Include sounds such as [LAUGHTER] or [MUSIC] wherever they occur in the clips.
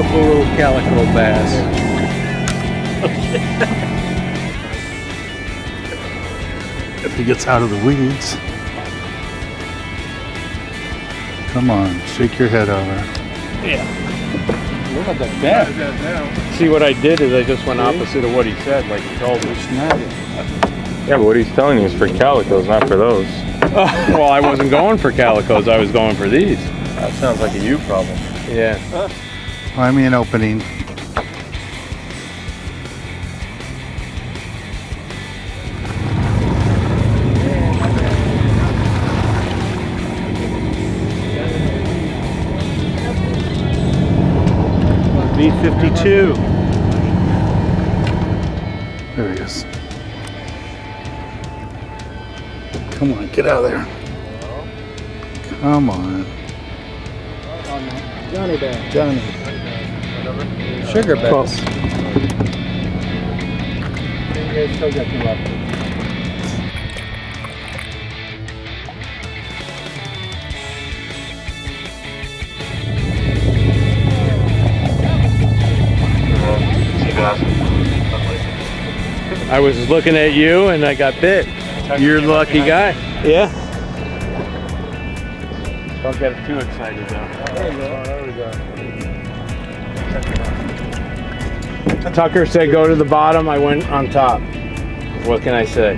beautiful little calico bass. [LAUGHS] If he gets out of the weeds. Come on, shake your head over. Yeah. Look at the bend. See what I did is I just went opposite of what he said, like he told me. Yeah, but what he's telling you is for calicos, not for those. [LAUGHS] well, I wasn't going for calicos. I was going for these. That sounds like a you problem. Yeah. Find me an opening. B52. There he is. Come on, get out of there. Come on. Johnny Bear. Johnny. Sugar bass. I was looking at you and I got bit. You're the lucky guy. Yeah. Don't get too excited though. There we go. Tucker said go to the bottom, I went on top. What can I say?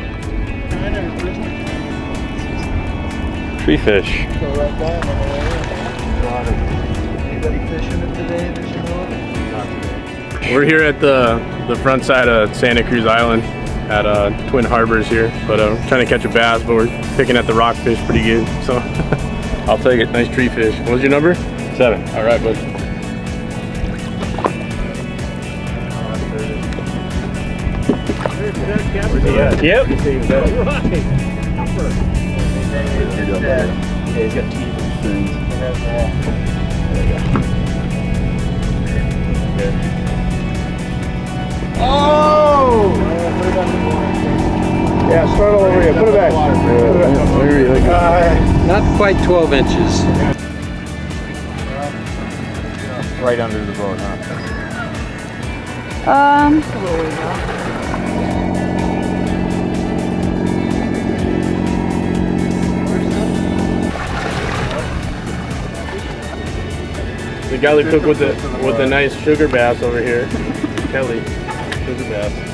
Tree fish. We're here at the the front side of Santa Cruz Island at uh, Twin Harbors here, but uh, trying to catch a bass, but we're picking at the rockfish pretty good. So [LAUGHS] I'll take it. Nice tree fish. What was your number? Seven. All right, bud. Yep. Oh! Yeah, start all over here. Put it back. Not quite 12 inches. Right under the boat, huh? Um, The guy that took with the with the nice sugar bass over here, Kelly, sugar.